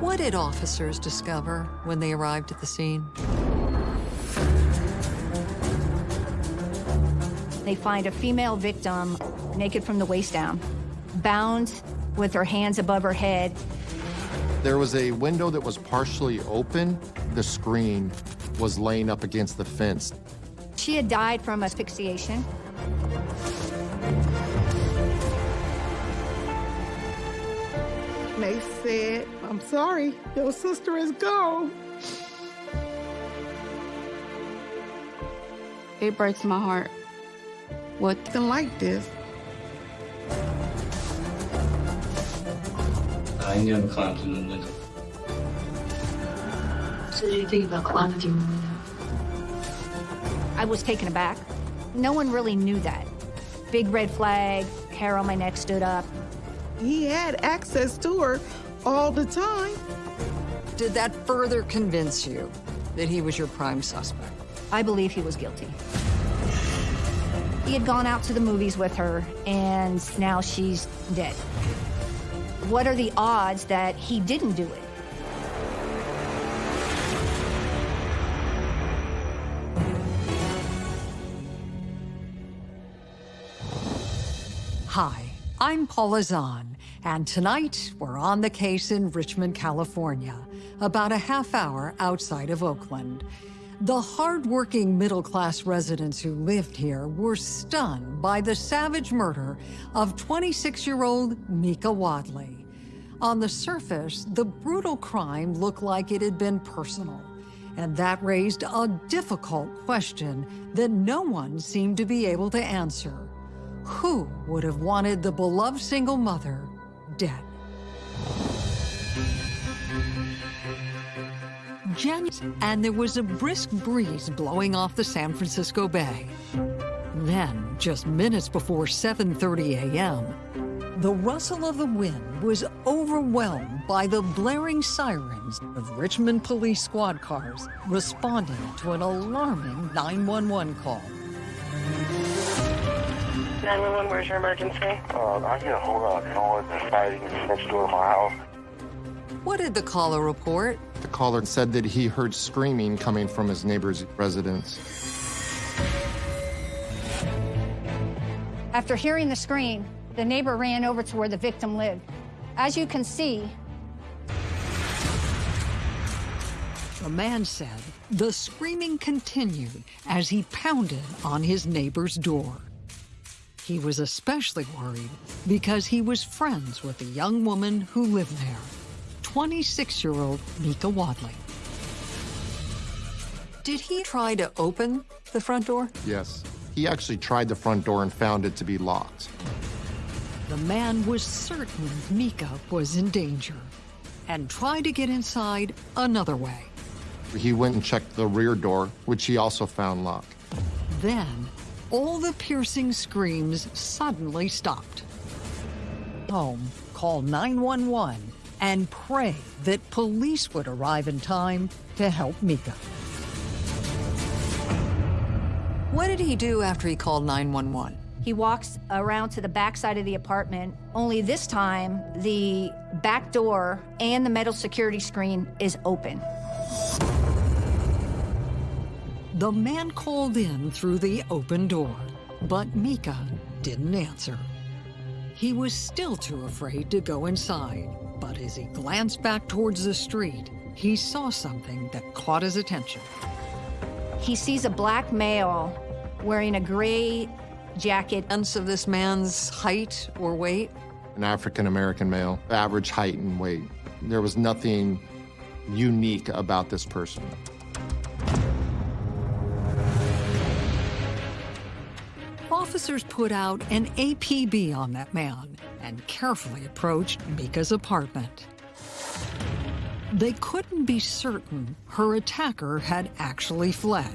What did officers discover when they arrived at the scene? They find a female victim naked from the waist down, bound with her hands above her head. There was a window that was partially open. The screen was laying up against the fence. She had died from asphyxiation. They said, I'm sorry, your sister is gone. It breaks my heart. What? Nothing like this. I never climbed in the window. So did you think about climbing through the window? I was taken aback. No one really knew that. Big red flag, hair on my neck stood up. He had access to her all the time. Did that further convince you that he was your prime suspect? I believe he was guilty. He had gone out to the movies with her, and now she's dead. What are the odds that he didn't do it? Hi, I'm Paula Zahn, and tonight we're on the case in Richmond, California, about a half hour outside of Oakland. The hardworking middle-class residents who lived here were stunned by the savage murder of 26-year-old Mika Wadley. On the surface, the brutal crime looked like it had been personal, and that raised a difficult question that no one seemed to be able to answer. Who would have wanted the beloved single mother dead? January, and there was a brisk breeze blowing off the San Francisco Bay. Then, just minutes before 7.30 a.m., the rustle of the wind was overwhelmed by the blaring sirens of Richmond police squad cars responding to an alarming 911 call. 911, where's your emergency? Uh, I get a whole lot of noise and fighting next door to my house. What did the caller report? The caller said that he heard screaming coming from his neighbor's residence. After hearing the scream, the neighbor ran over to where the victim lived. As you can see, The man said the screaming continued as he pounded on his neighbor's door. He was especially worried because he was friends with the young woman who lived there, 26-year-old Mika Wadley. Did he try to open the front door? Yes. He actually tried the front door and found it to be locked. The man was certain Mika was in danger and tried to get inside another way. He went and checked the rear door, which he also found locked. Then, all the piercing screams suddenly stopped. Home, call 911 and pray that police would arrive in time to help Mika. What did he do after he called 911? he walks around to the back side of the apartment, only this time the back door and the metal security screen is open. The man called in through the open door, but Mika didn't answer. He was still too afraid to go inside, but as he glanced back towards the street, he saw something that caught his attention. He sees a black male wearing a gray jacket. Sense of this man's height or weight? An African-American male, average height and weight. There was nothing unique about this person. Officers put out an APB on that man and carefully approached Mika's apartment. They couldn't be certain her attacker had actually fled.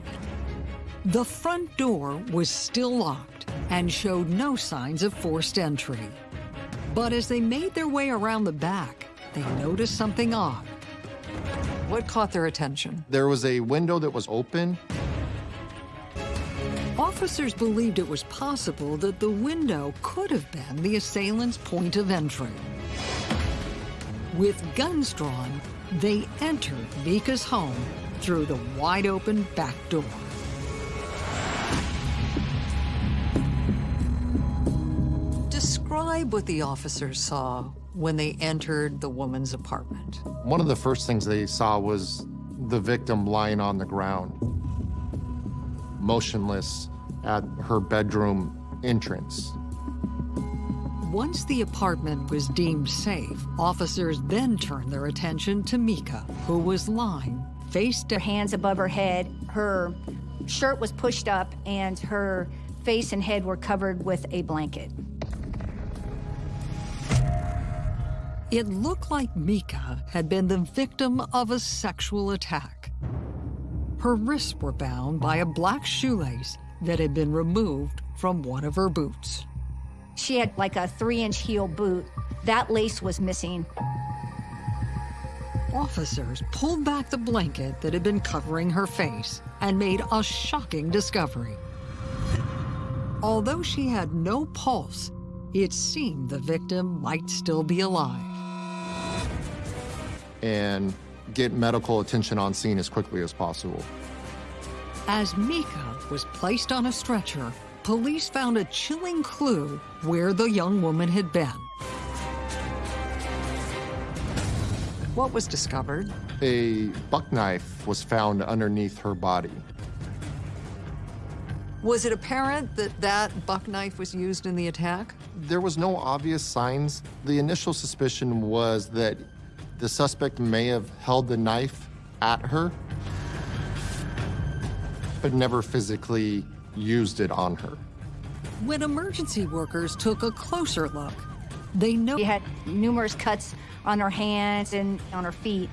The front door was still locked and showed no signs of forced entry. But as they made their way around the back, they noticed something odd. What caught their attention? There was a window that was open. Officers believed it was possible that the window could have been the assailant's point of entry. With guns drawn, they entered Mika's home through the wide open back door. Describe what the officers saw when they entered the woman's apartment. One of the first things they saw was the victim lying on the ground, motionless at her bedroom entrance. Once the apartment was deemed safe, officers then turned their attention to Mika, who was lying face Her hands above her head, her shirt was pushed up, and her face and head were covered with a blanket. It looked like Mika had been the victim of a sexual attack. Her wrists were bound by a black shoelace that had been removed from one of her boots. She had like a three-inch heel boot. That lace was missing. Officers pulled back the blanket that had been covering her face and made a shocking discovery. Although she had no pulse, it seemed the victim might still be alive. And get medical attention on scene as quickly as possible. As Mika was placed on a stretcher, police found a chilling clue where the young woman had been. What was discovered? A buck knife was found underneath her body. Was it apparent that that buck knife was used in the attack? There was no obvious signs. The initial suspicion was that the suspect may have held the knife at her, but never physically used it on her. When emergency workers took a closer look, they know She had numerous cuts on her hands and on her feet.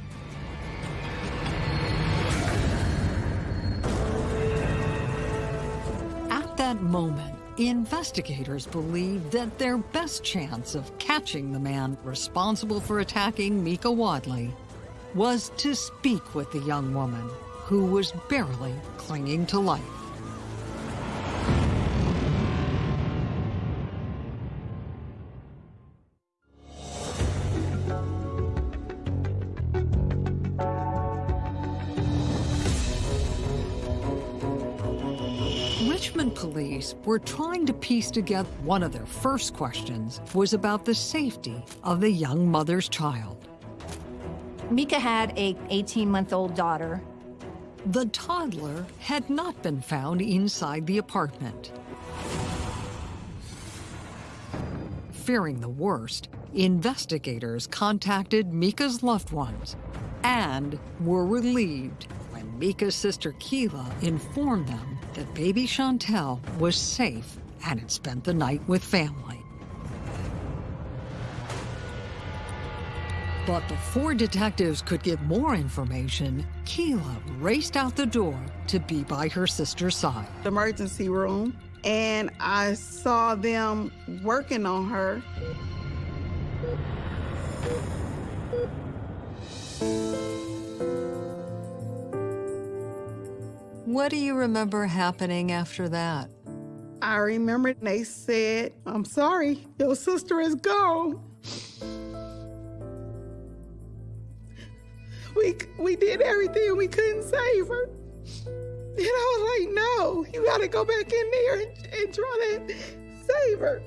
At that moment, investigators believed that their best chance of catching the man responsible for attacking Mika Wadley was to speak with the young woman who was barely clinging to life. Richmond police were trying to piece together one of their first questions was about the safety of the young mother's child. Mika had a 18-month-old daughter. The toddler had not been found inside the apartment. Fearing the worst, investigators contacted Mika's loved ones and were relieved when Mika's sister Keela informed them that baby Chantel was safe and had spent the night with family. But before detectives could get more information, Keela raced out the door to be by her sister's side. the emergency room and I saw them working on her. What do you remember happening after that? I remember they said, I'm sorry, your sister is gone. We, we did everything, we couldn't save her. And I was like, no, you gotta go back in there and, and try to save her.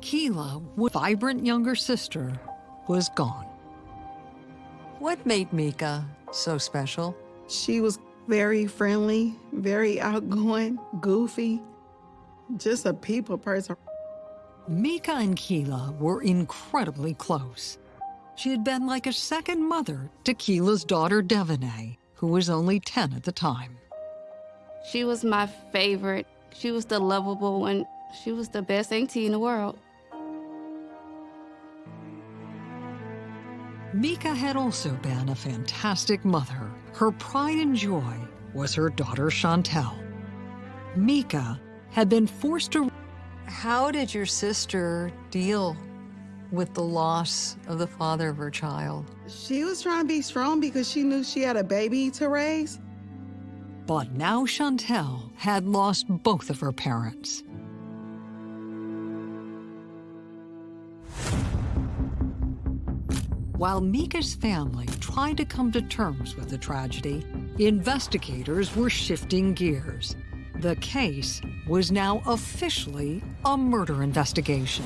Keela, with vibrant younger sister, was gone. What made Mika so special? She was very friendly, very outgoing, goofy, just a people person. Mika and Keela were incredibly close. She had been like a second mother to Keela's daughter, Devanay, who was only 10 at the time. She was my favorite. She was the lovable one. She was the best auntie in the world. Mika had also been a fantastic mother. Her pride and joy was her daughter Chantel. Mika had been forced to. How did your sister deal with the loss of the father of her child? She was trying to be strong because she knew she had a baby to raise. But now Chantel had lost both of her parents. While Mika's family tried to come to terms with the tragedy, investigators were shifting gears. The case was now officially a murder investigation.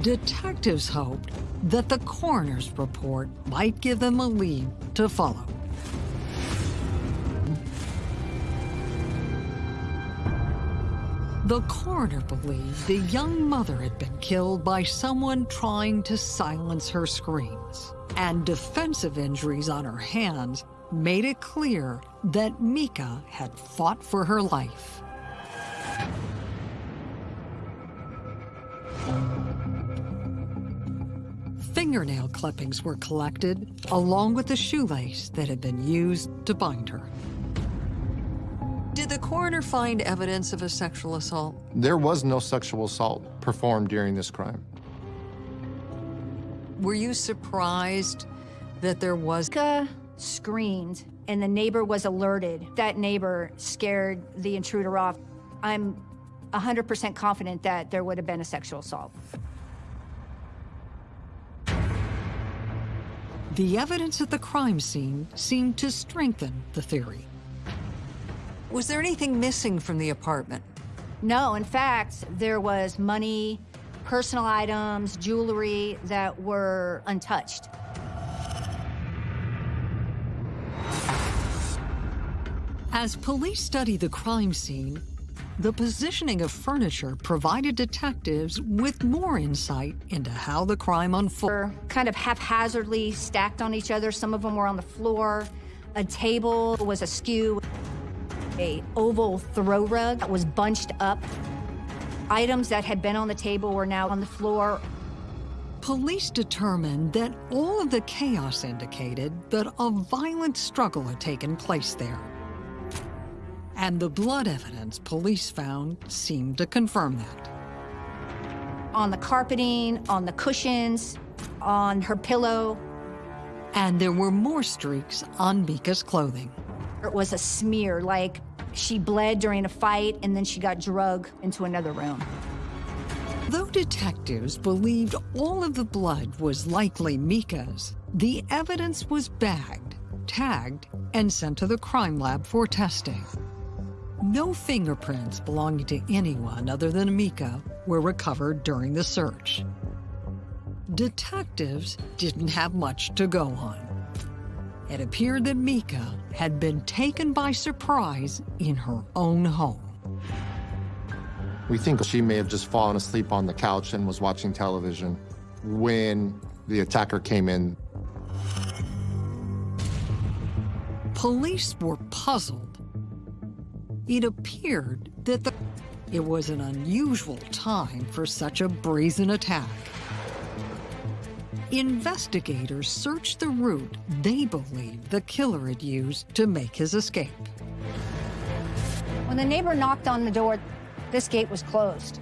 Detectives hoped that the coroner's report might give them a lead to follow. The coroner believed the young mother had been killed by someone trying to silence her screams, and defensive injuries on her hands made it clear that Mika had fought for her life. Fingernail clippings were collected, along with the shoelace that had been used to bind her. Did the coroner find evidence of a sexual assault? There was no sexual assault performed during this crime. Were you surprised that there was... Mika screamed, and the neighbor was alerted. That neighbor scared the intruder off. I'm 100% confident that there would have been a sexual assault. The evidence at the crime scene seemed to strengthen the theory. Was there anything missing from the apartment? No, in fact, there was money, personal items, jewelry that were untouched. As police study the crime scene, the positioning of furniture provided detectives with more insight into how the crime unfolded. Kind of haphazardly stacked on each other. Some of them were on the floor. A table was askew. A oval throw rug that was bunched up. Items that had been on the table were now on the floor. Police determined that all of the chaos indicated that a violent struggle had taken place there. And the blood evidence police found seemed to confirm that. On the carpeting, on the cushions, on her pillow. And there were more streaks on Mika's clothing. It was a smear, like she bled during a fight and then she got drugged into another room. Though detectives believed all of the blood was likely Mika's, the evidence was bagged, tagged, and sent to the crime lab for testing. No fingerprints belonging to anyone other than Mika were recovered during the search. Detectives didn't have much to go on. It appeared that Mika had been taken by surprise in her own home. We think she may have just fallen asleep on the couch and was watching television when the attacker came in. Police were puzzled it appeared that the, it was an unusual time for such a brazen attack. Investigators searched the route they believed the killer had used to make his escape. When the neighbor knocked on the door, this gate was closed.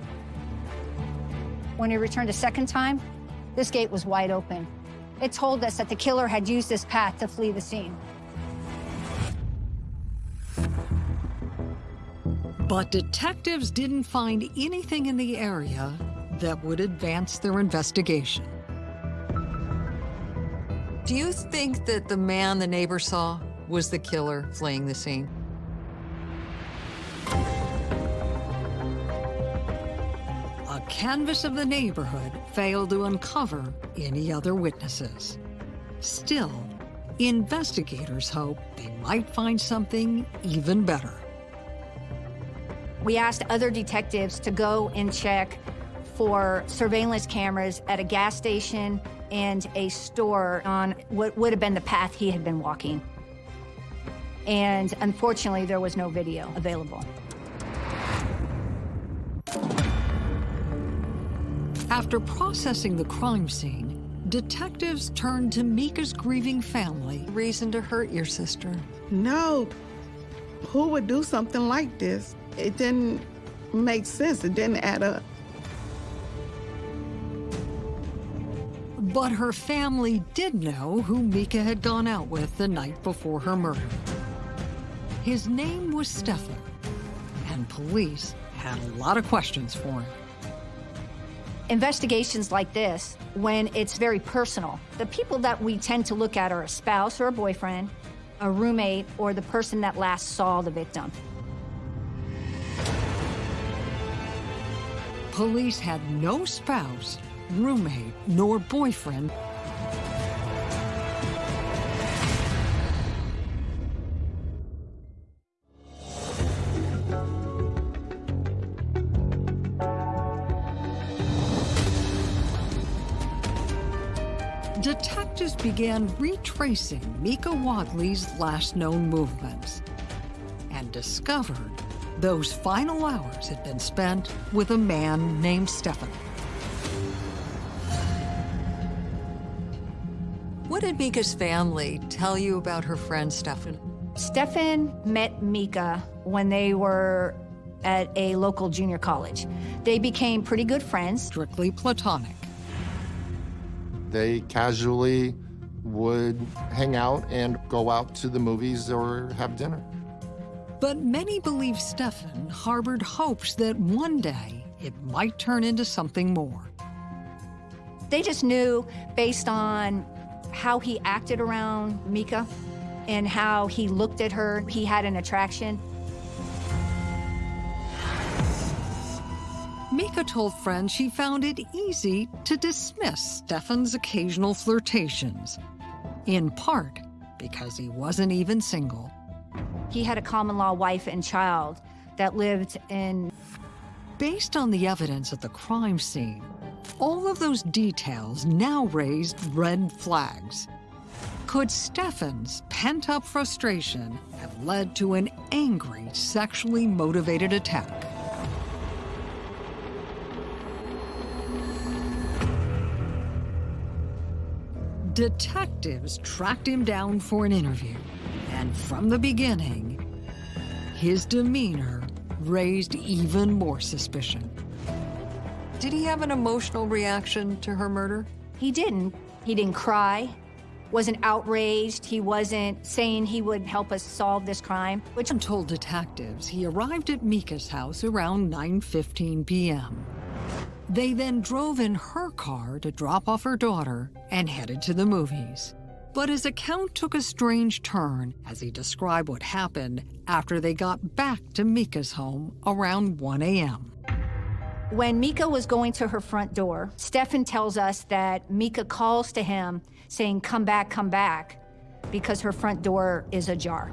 When he returned a second time, this gate was wide open. It told us that the killer had used this path to flee the scene. But detectives didn't find anything in the area that would advance their investigation. Do you think that the man the neighbor saw was the killer fleeing the scene? A canvass of the neighborhood failed to uncover any other witnesses. Still, investigators hope they might find something even better. We asked other detectives to go and check for surveillance cameras at a gas station and a store on what would have been the path he had been walking. And unfortunately, there was no video available. After processing the crime scene, detectives turned to Mika's grieving family. Reason to hurt your sister? No. Who would do something like this? It didn't make sense. It didn't add up. But her family did know who Mika had gone out with the night before her murder. His name was Stefan, and police had a lot of questions for him. Investigations like this, when it's very personal, the people that we tend to look at are a spouse or a boyfriend, a roommate, or the person that last saw the victim. Police had no spouse, roommate, nor boyfriend. Detectives began retracing Mika Wadley's last known movements and discovered those final hours had been spent with a man named Stefan. What did Mika's family tell you about her friend Stefan? Stefan met Mika when they were at a local junior college. They became pretty good friends. Strictly platonic. They casually would hang out and go out to the movies or have dinner. But many believe Stefan harbored hopes that one day it might turn into something more. They just knew based on how he acted around Mika and how he looked at her, he had an attraction. Mika told friends she found it easy to dismiss Stefan's occasional flirtations, in part because he wasn't even single. He had a common law wife and child that lived in. Based on the evidence at the crime scene, all of those details now raised red flags. Could Stefan's pent up frustration have led to an angry, sexually motivated attack? Detectives tracked him down for an interview, and from the beginning, his demeanor raised even more suspicion. Did he have an emotional reaction to her murder? He didn't. He didn't cry, wasn't outraged, he wasn't saying he would help us solve this crime. Which I'm told detectives he arrived at Mika's house around 9.15 p.m. They then drove in her car to drop off her daughter and headed to the movies. But his account took a strange turn as he described what happened after they got back to Mika's home around 1 a.m. When Mika was going to her front door, Stefan tells us that Mika calls to him saying, come back, come back, because her front door is ajar.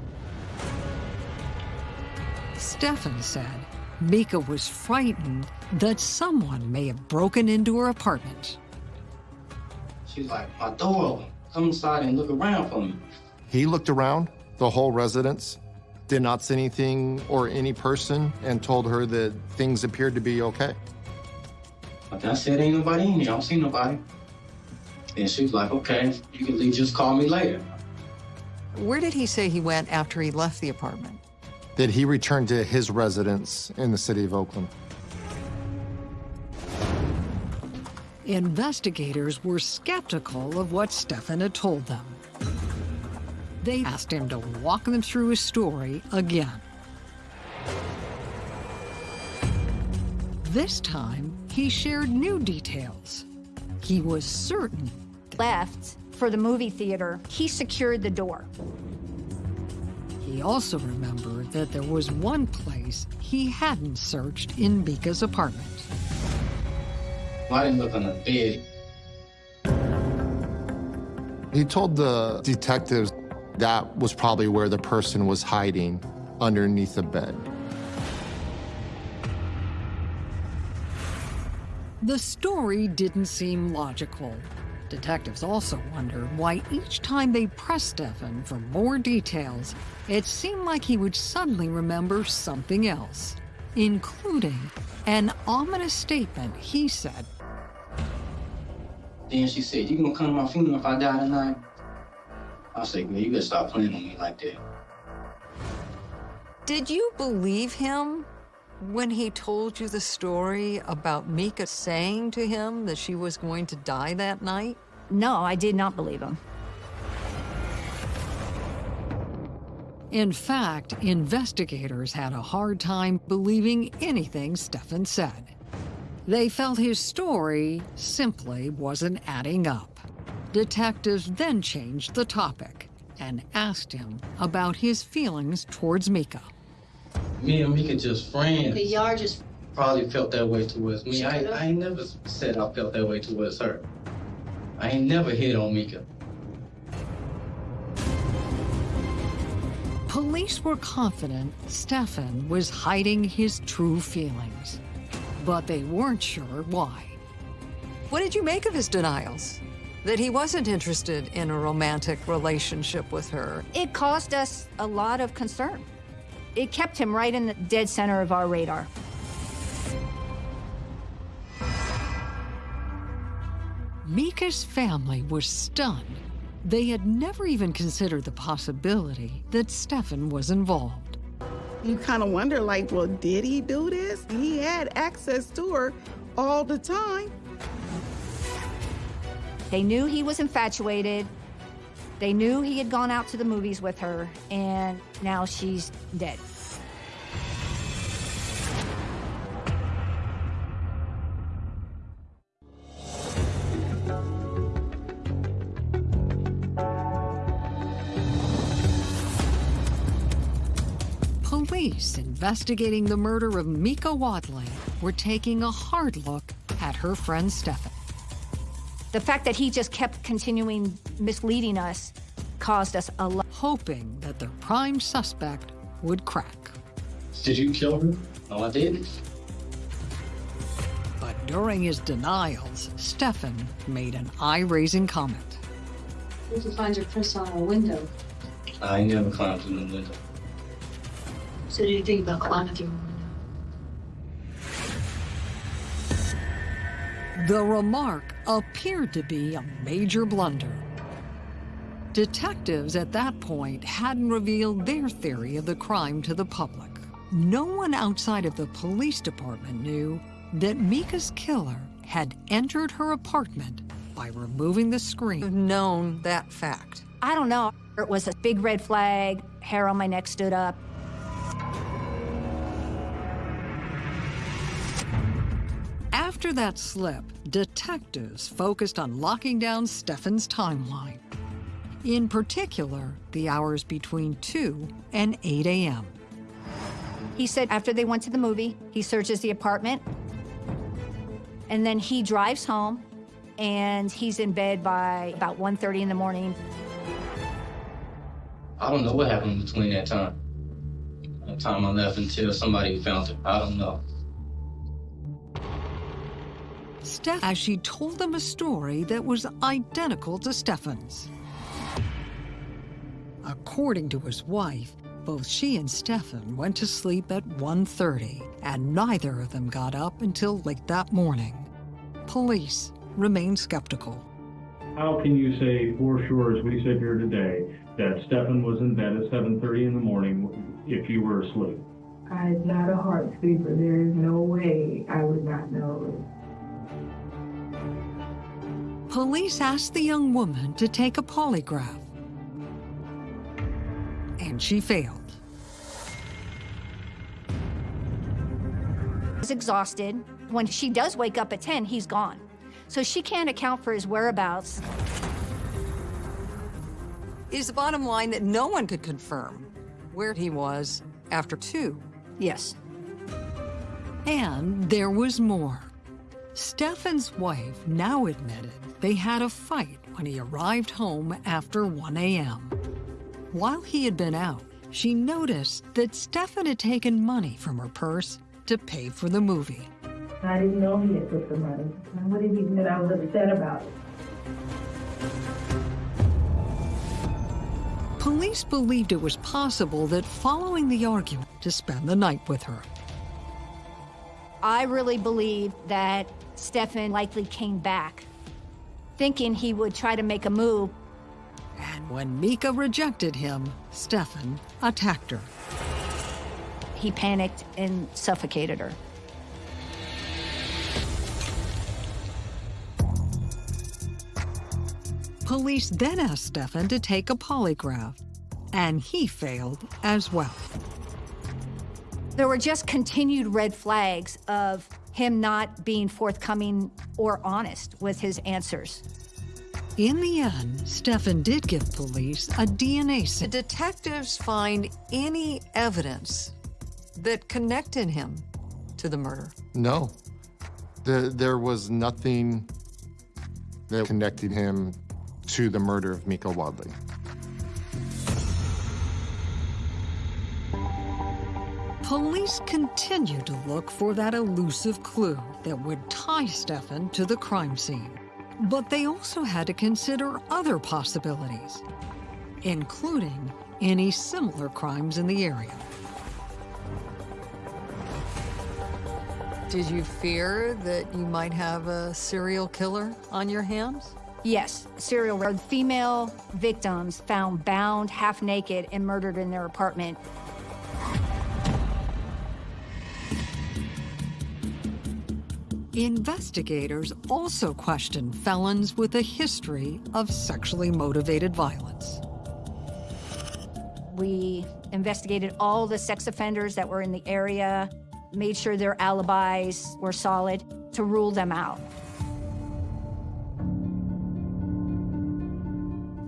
Stefan said Mika was frightened that someone may have broken into her apartment. She's like, my door, come inside and look around for me. He looked around the whole residence, did not see anything or any person, and told her that things appeared to be okay. Like I said, ain't nobody in here. I don't see nobody. And she was like, okay, you can leave, just call me later. Where did he say he went after he left the apartment? That he returned to his residence in the city of Oakland. Investigators were skeptical of what Stefan had told them. They asked him to walk them through his story again. This time, he shared new details. He was certain. Left for the movie theater, he secured the door. He also remembered that there was one place he hadn't searched in Mika's apartment. He told the detectives that was probably where the person was hiding underneath the bed. The story didn't seem logical. Detectives also wondered why each time they pressed Stefan for more details, it seemed like he would suddenly remember something else, including an ominous statement he said. Then she said, you gonna come to my funeral if I die tonight? I said, girl, you gotta stop playing on me like that. Did you believe him when he told you the story about Mika saying to him that she was going to die that night? No, I did not believe him. In fact, investigators had a hard time believing anything Stefan said. They felt his story simply wasn't adding up. Detectives then changed the topic and asked him about his feelings towards Mika. Me and Mika just friends. y'all just Probably felt that way towards me. I, I ain't never said I felt that way towards her. I ain't never hit on Mika. Police were confident Stefan was hiding his true feelings, but they weren't sure why. What did you make of his denials? That he wasn't interested in a romantic relationship with her? It caused us a lot of concern. It kept him right in the dead center of our radar. Mika's family was stunned. They had never even considered the possibility that Stefan was involved. You kind of wonder, like, well, did he do this? He had access to her all the time. They knew he was infatuated. They knew he had gone out to the movies with her, and now she's dead. Investigating the murder of Mika Wadley were taking a hard look at her friend Stefan. The fact that he just kept continuing misleading us caused us a lot. hoping that their prime suspect would crack. Did you kill her? No, oh, I didn't. But during his denials, Stefan made an eye-raising comment. We can find your prints on our window. I ain't never climbed through the window. So do you think about climbing through? The remark appeared to be a major blunder. Detectives at that point hadn't revealed their theory of the crime to the public. No one outside of the police department knew that Mika's killer had entered her apartment by removing the screen. Known that fact. I don't know. It was a big red flag. Hair on my neck stood up. After that slip, detectives focused on locking down Stefan's timeline. In particular, the hours between 2 and 8 a.m. He said after they went to the movie, he searches the apartment, and then he drives home, and he's in bed by about 1.30 in the morning. I don't know what happened between that time. The time I left until somebody found her. I don't know. Steph, as she told them a story that was identical to Stefan's. According to his wife, both she and Stefan went to sleep at 1.30, and neither of them got up until late that morning. Police remain skeptical. How can you say for sure, as we sit here today, that Stefan was in bed at 7:30 in the morning if you were asleep? I'm not a heart sleeper. There is no way I would not know. Police asked the young woman to take a polygraph, and she failed. He's exhausted. When she does wake up at 10, he's gone. So she can't account for his whereabouts. Is the bottom line that no one could confirm where he was after two. Yes. And there was more. Stefan's wife now admitted they had a fight when he arrived home after 1 a.m. While he had been out, she noticed that Stefan had taken money from her purse to pay for the movie. I didn't know he had took the money. And what did he admit I was upset about it? Police believed it was possible that following the argument to spend the night with her. I really believe that Stefan likely came back thinking he would try to make a move. And when Mika rejected him, Stefan attacked her. He panicked and suffocated her. Police then asked Stefan to take a polygraph, and he failed as well. There were just continued red flags of him not being forthcoming or honest with his answers. In the end, Stefan did give police a DNA sample. Did detectives find any evidence that connected him to the murder? No. The, there was nothing that connected him to the murder of Mika Wadley. Police continued to look for that elusive clue that would tie Stefan to the crime scene. But they also had to consider other possibilities, including any similar crimes in the area. Did you fear that you might have a serial killer on your hands? Yes, serial female victims found bound, half naked, and murdered in their apartment. Investigators also questioned felons with a history of sexually motivated violence. We investigated all the sex offenders that were in the area, made sure their alibis were solid to rule them out.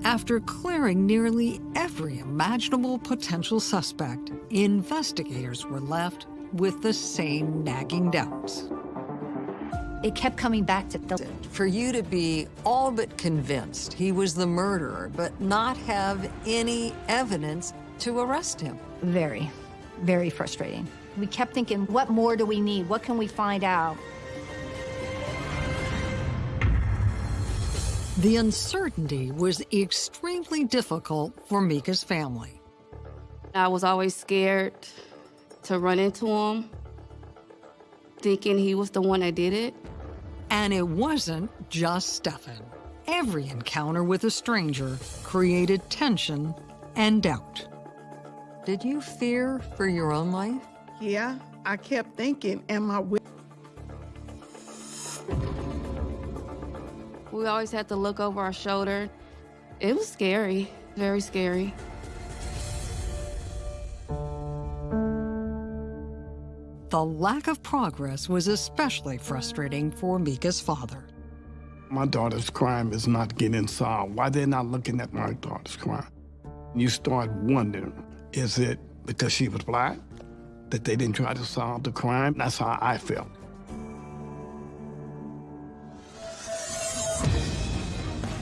After clearing nearly every imaginable potential suspect, investigators were left with the same nagging doubts. It kept coming back to the... For you to be all but convinced he was the murderer, but not have any evidence to arrest him. Very, very frustrating. We kept thinking, what more do we need? What can we find out? The uncertainty was extremely difficult for Mika's family. I was always scared to run into him, thinking he was the one that did it. And it wasn't just Stefan. Every encounter with a stranger created tension and doubt. Did you fear for your own life? Yeah, I kept thinking, am I with? We always had to look over our shoulder. It was scary, very scary. The lack of progress was especially frustrating for Mika's father. My daughter's crime is not getting solved. Why they're not looking at my daughter's crime? You start wondering, is it because she was black that they didn't try to solve the crime? That's how I felt.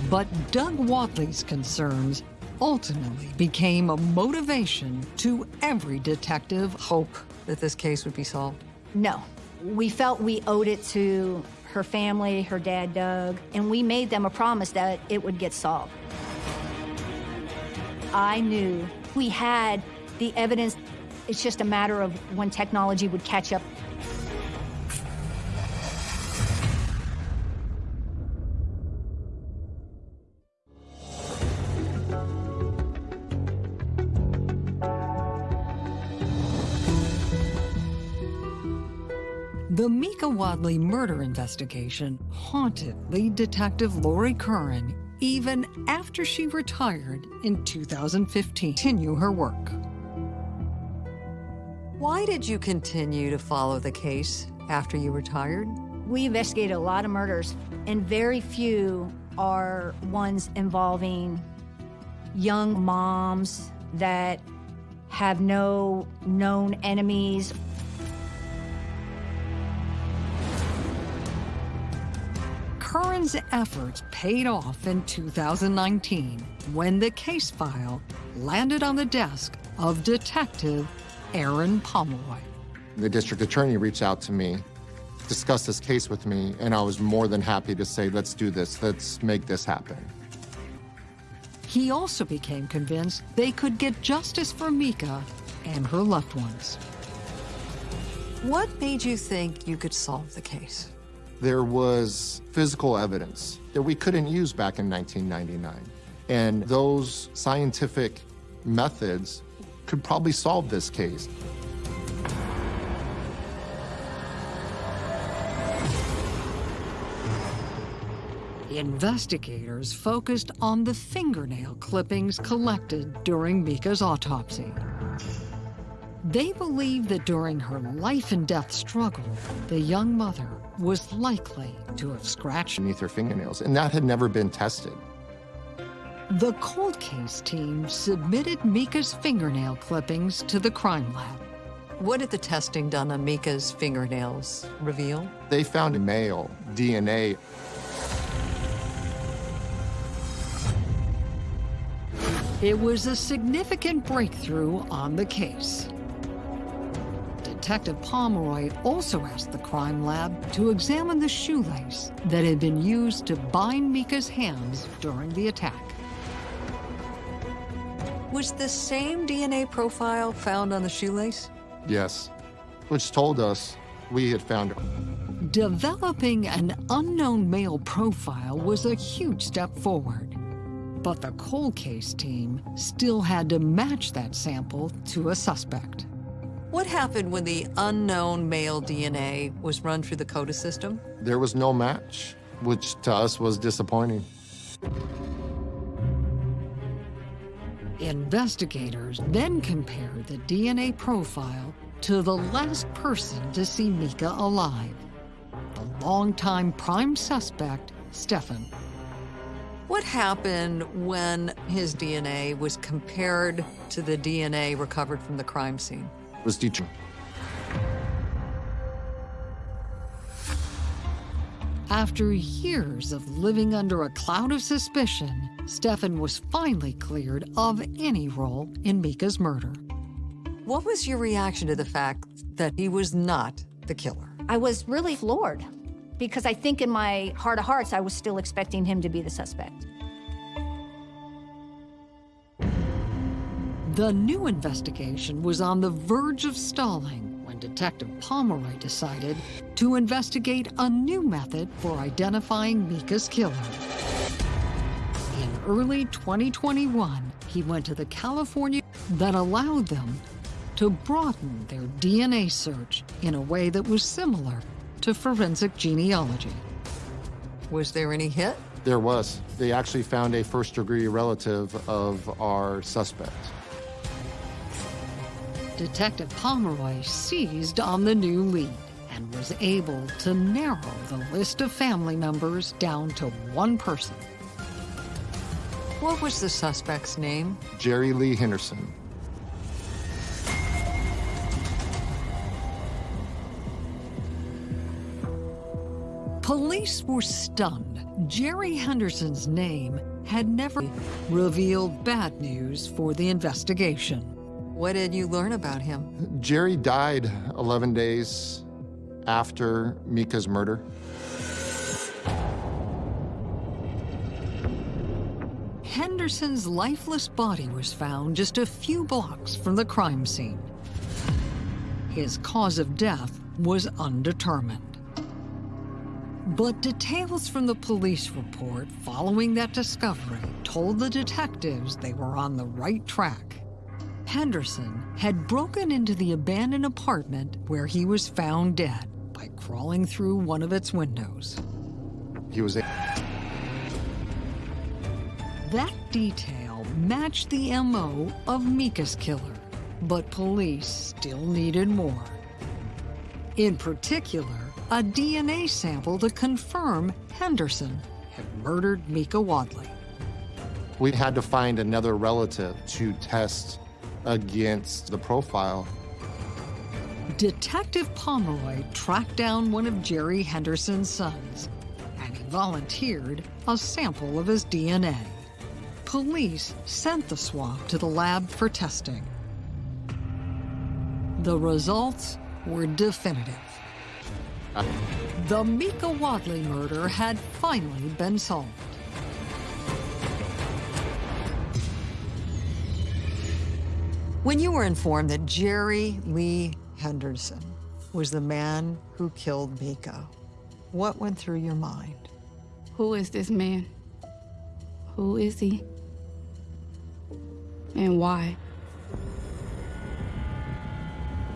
But Doug Wadley's concerns ultimately became a motivation to every detective hope that this case would be solved? No. We felt we owed it to her family, her dad, Doug, and we made them a promise that it would get solved. I knew we had the evidence. It's just a matter of when technology would catch up The Mika Wadley murder investigation haunted lead detective Lori Curran even after she retired in 2015. Continue her work. Why did you continue to follow the case after you retired? We investigated a lot of murders, and very few are ones involving young moms that have no known enemies Curran's efforts paid off in 2019 when the case file landed on the desk of Detective Aaron Pomeroy. The district attorney reached out to me, discussed this case with me, and I was more than happy to say, let's do this, let's make this happen. He also became convinced they could get justice for Mika and her loved ones. What made you think you could solve the case? There was physical evidence that we couldn't use back in 1999. And those scientific methods could probably solve this case. Investigators focused on the fingernail clippings collected during Mika's autopsy. They believe that during her life and death struggle, the young mother was likely to have scratched beneath her fingernails, and that had never been tested. The cold case team submitted Mika's fingernail clippings to the crime lab. What did the testing done on Mika's fingernails reveal? They found male DNA. It was a significant breakthrough on the case. Detective Pomeroy also asked the crime lab to examine the shoelace that had been used to bind Mika's hands during the attack. Was the same DNA profile found on the shoelace? Yes, which told us we had found her. Developing an unknown male profile was a huge step forward. But the cold case team still had to match that sample to a suspect. What happened when the unknown male DNA was run through the CODIS system? There was no match, which to us was disappointing. Investigators then compared the DNA profile to the last person to see Mika alive, the longtime prime suspect, Stefan. What happened when his DNA was compared to the DNA recovered from the crime scene? Was teaching. After years of living under a cloud of suspicion, Stefan was finally cleared of any role in Mika's murder. What was your reaction to the fact that he was not the killer? I was really floored because I think in my heart of hearts, I was still expecting him to be the suspect. The new investigation was on the verge of stalling when Detective Pomeroy decided to investigate a new method for identifying Mika's killer. In early 2021, he went to the California that allowed them to broaden their DNA search in a way that was similar to forensic genealogy. Was there any hit? There was. They actually found a first degree relative of our suspect. Detective Pomeroy seized on the new lead and was able to narrow the list of family members down to one person. What was the suspect's name? Jerry Lee Henderson. Police were stunned. Jerry Henderson's name had never revealed bad news for the investigation. What did you learn about him? Jerry died 11 days after Mika's murder. Henderson's lifeless body was found just a few blocks from the crime scene. His cause of death was undetermined. But details from the police report following that discovery told the detectives they were on the right track. Henderson had broken into the abandoned apartment where he was found dead by crawling through one of its windows. He was That detail matched the MO of Mika's killer, but police still needed more. In particular, a DNA sample to confirm Henderson had murdered Mika Wadley. We had to find another relative to test against the profile. Detective Pomeroy tracked down one of Jerry Henderson's sons, and he volunteered a sample of his DNA. Police sent the swab to the lab for testing. The results were definitive. Ah. The Mika Wadley murder had finally been solved. When you were informed that Jerry Lee Henderson was the man who killed Mika, what went through your mind? Who is this man? Who is he? And why?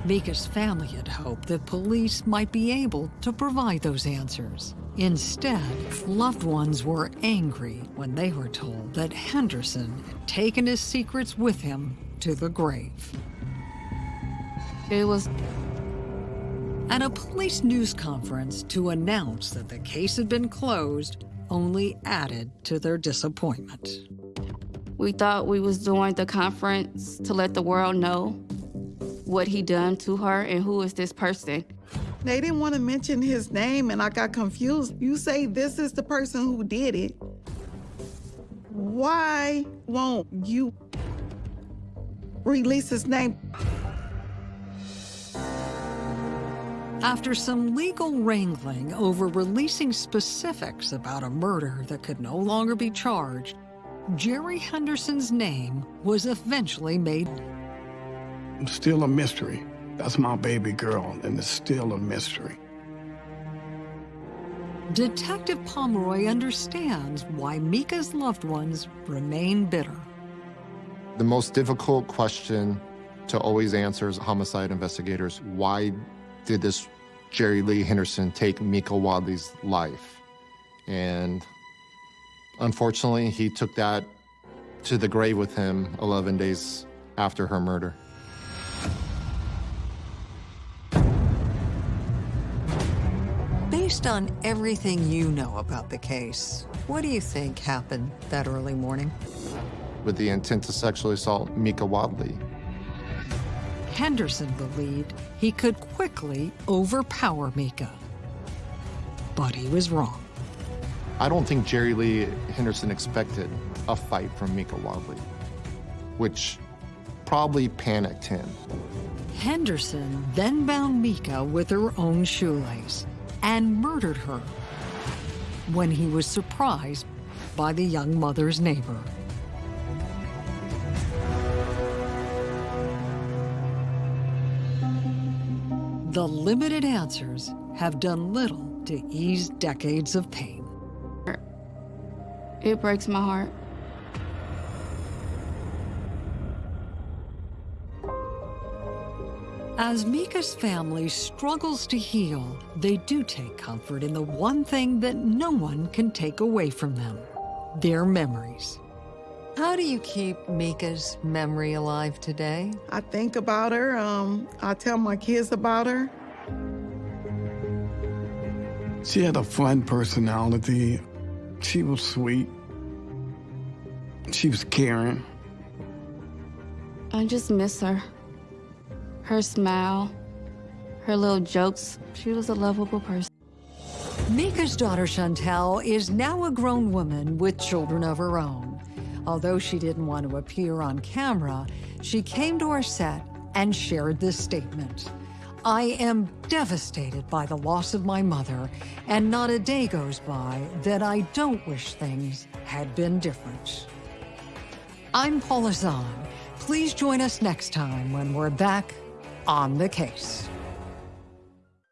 Mika's family had hoped that police might be able to provide those answers. Instead, loved ones were angry when they were told that Henderson had taken his secrets with him to the grave. It was At a police news conference to announce that the case had been closed only added to their disappointment. We thought we was doing the conference to let the world know what he done to her and who is this person. They didn't want to mention his name, and I got confused. You say this is the person who did it. Why won't you release his name? After some legal wrangling over releasing specifics about a murder that could no longer be charged, Jerry Henderson's name was eventually made. Still a mystery. That's my baby girl, and it's still a mystery. Detective Pomeroy understands why Mika's loved ones remain bitter. The most difficult question to always answer as homicide investigators, why did this Jerry Lee Henderson take Mika Wadley's life? And unfortunately, he took that to the grave with him 11 days after her murder. Based on everything you know about the case, what do you think happened that early morning? With the intent to sexually assault Mika Wadley. Henderson believed he could quickly overpower Mika. But he was wrong. I don't think Jerry Lee Henderson expected a fight from Mika Wadley, which probably panicked him. Henderson then bound Mika with her own shoelace and murdered her when he was surprised by the young mother's neighbor. The limited answers have done little to ease decades of pain. It breaks my heart. As Mika's family struggles to heal, they do take comfort in the one thing that no one can take away from them their memories. How do you keep Mika's memory alive today? I think about her. Um, I tell my kids about her. She had a fun personality. She was sweet. She was caring. I just miss her. Her smile, her little jokes. She was a lovable person. Mika's daughter Chantel is now a grown woman with children of her own. Although she didn't want to appear on camera, she came to our set and shared this statement. I am devastated by the loss of my mother, and not a day goes by that I don't wish things had been different. I'm Paula Zahn. Please join us next time when we're back on the case.